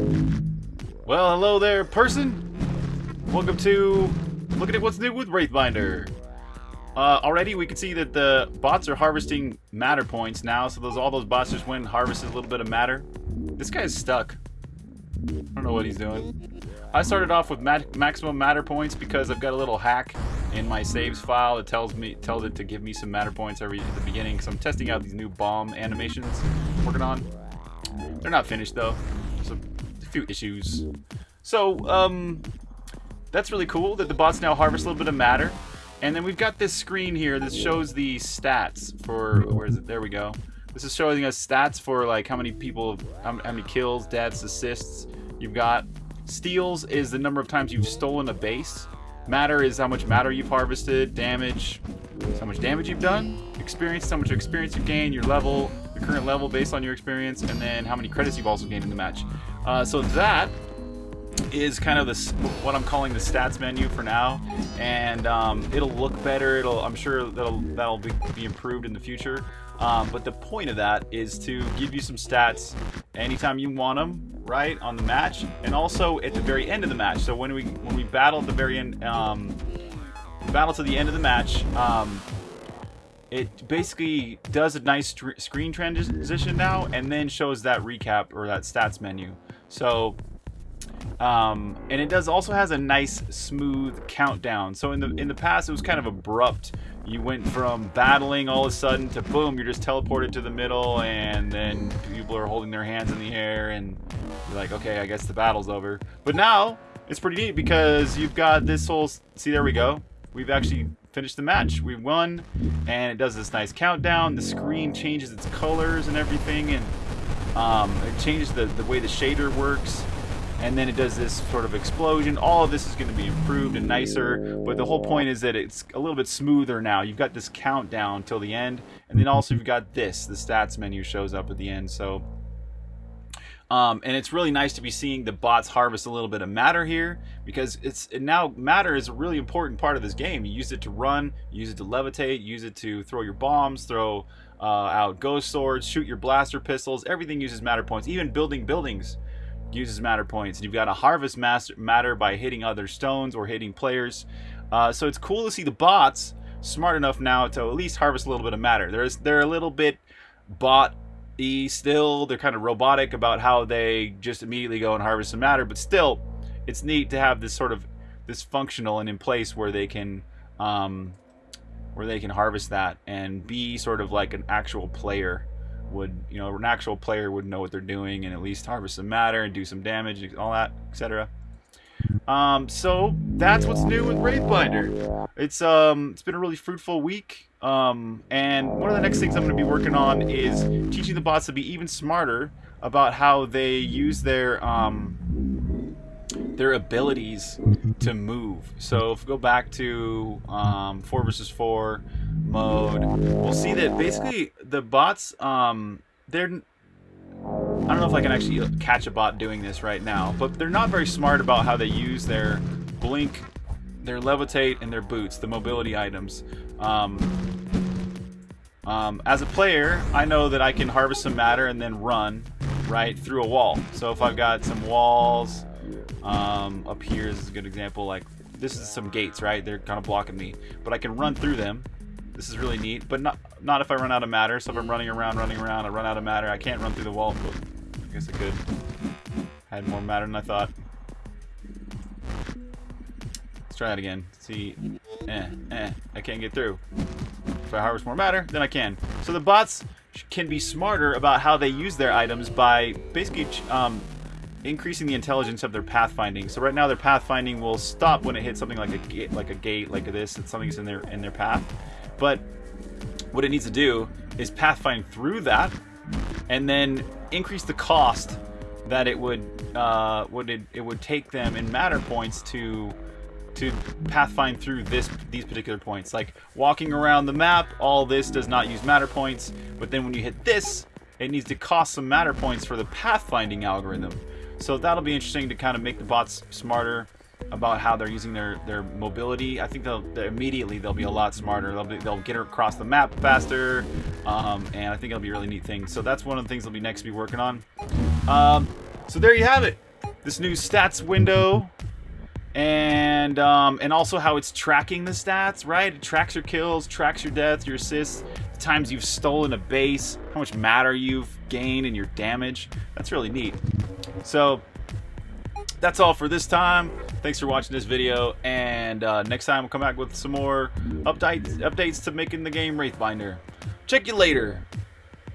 Well, hello there, person. Welcome to looking at what's new with Wraithbinder. Uh, already, we can see that the bots are harvesting matter points now, so those all those bots just went and harvested a little bit of matter. This guy's stuck. I don't know what he's doing. I started off with mat maximum matter points because I've got a little hack in my saves file that tells me tells it to give me some matter points every at the beginning because I'm testing out these new bomb animations I'm working on. They're not finished though. Few issues. So, um, that's really cool that the bots now harvest a little bit of matter. And then we've got this screen here that shows the stats for, where is it? There we go. This is showing us stats for like how many people, how many kills, deaths, assists you've got. Steals is the number of times you've stolen a base. Matter is how much matter you've harvested. Damage how much damage you've done. Experience how much experience you've gained. Your level, your current level based on your experience. And then how many credits you've also gained in the match. Uh, so that is kind of this what I'm calling the stats menu for now, and um, it'll look better. It'll I'm sure that'll that'll be, be improved in the future. Um, but the point of that is to give you some stats anytime you want them, right, on the match, and also at the very end of the match. So when we when we battle at the very end, um, battle to the end of the match, um, it basically does a nice screen transition now, and then shows that recap or that stats menu. So um, and it does also has a nice smooth countdown. So in the in the past it was kind of abrupt. You went from battling all of a sudden to boom, you're just teleported to the middle, and then people are holding their hands in the air, and you're like, okay, I guess the battle's over. But now it's pretty neat because you've got this whole. See, there we go. We've actually finished the match. We won, and it does this nice countdown. The screen changes its colors and everything, and um, it changes the the way the shader works and then it does this sort of explosion. All of this is going to be improved and nicer, but the whole point is that it's a little bit smoother now. You've got this countdown till the end, and then also you've got this, the stats menu shows up at the end, so... Um, and it's really nice to be seeing the bots harvest a little bit of matter here because it's now matter is a really important part of this game. You use it to run, use it to levitate, use it to throw your bombs, throw uh, out ghost swords, shoot your blaster pistols. Everything uses matter points. Even building buildings uses matter points. And you've got to harvest matter by hitting other stones or hitting players. Uh, so it's cool to see the bots smart enough now to at least harvest a little bit of matter. There's they're a little bit bot y still. They're kind of robotic about how they just immediately go and harvest some matter, but still, it's neat to have this sort of this functional and in place where they can um, where they can harvest that and be sort of like an actual player would, you know, an actual player would know what they're doing and at least harvest some matter and do some damage, and all that, etc. Um, so that's what's new with Wraithbinder. It's um, it's been a really fruitful week. Um, and one of the next things I'm going to be working on is teaching the bots to be even smarter about how they use their um, their abilities to move. So if we go back to um, 4 versus 4, mode, we'll see that basically the bots, um, they're... I don't know if I can actually catch a bot doing this right now, but they're not very smart about how they use their blink, their levitate, and their boots, the mobility items. Um, um, as a player, I know that I can harvest some matter and then run right through a wall. So if I've got some walls um, up here is a good example. Like this is some gates, right? They're kind of blocking me, but I can run through them this is really neat, but not not if I run out of matter. So if I'm running around, running around, I run out of matter. I can't run through the wall. I guess I could. Had more matter than I thought. Let's try it again. See, eh, eh, I can't get through. If I harvest more matter, then I can. So the bots can be smarter about how they use their items by basically um, increasing the intelligence of their pathfinding. So right now their pathfinding will stop when it hits something like a gate, like a gate, like this, and something's in their in their path. But what it needs to do is pathfind through that and then increase the cost that it would uh, would it, it would take them in matter points to to pathfind through this these particular points. Like walking around the map, all this does not use matter points, but then when you hit this, it needs to cost some matter points for the pathfinding algorithm. So that'll be interesting to kind of make the bots smarter about how they're using their their mobility. I think they'll, they'll immediately they'll be a lot smarter. They'll be, they'll get across the map faster, um, and I think it'll be a really neat thing. So that's one of the things they'll be next to be working on. Um, so there you have it. this new stats window and um, and also how it's tracking the stats, right? It tracks your kills, tracks your deaths, your assists, the times you've stolen a base, how much matter you've gained, and your damage. That's really neat. So that's all for this time. Thanks for watching this video, and uh, next time we'll come back with some more updates updates to making the game Wraithbinder. Check you later.